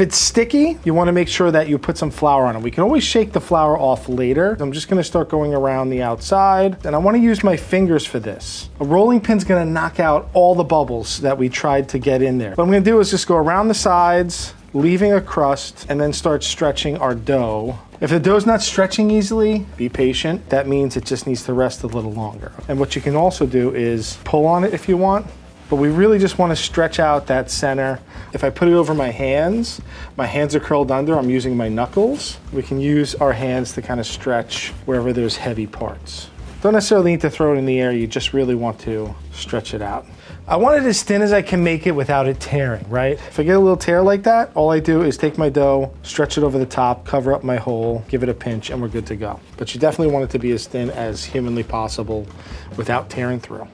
If it's sticky, you wanna make sure that you put some flour on it. We can always shake the flour off later. I'm just gonna start going around the outside, and I wanna use my fingers for this. A rolling pin's gonna knock out all the bubbles that we tried to get in there. What I'm gonna do is just go around the sides, leaving a crust, and then start stretching our dough. If the dough's not stretching easily, be patient. That means it just needs to rest a little longer. And what you can also do is pull on it if you want, but we really just want to stretch out that center. If I put it over my hands, my hands are curled under, I'm using my knuckles. We can use our hands to kind of stretch wherever there's heavy parts. Don't necessarily need to throw it in the air, you just really want to stretch it out. I want it as thin as I can make it without it tearing, right? If I get a little tear like that, all I do is take my dough, stretch it over the top, cover up my hole, give it a pinch, and we're good to go. But you definitely want it to be as thin as humanly possible without tearing through.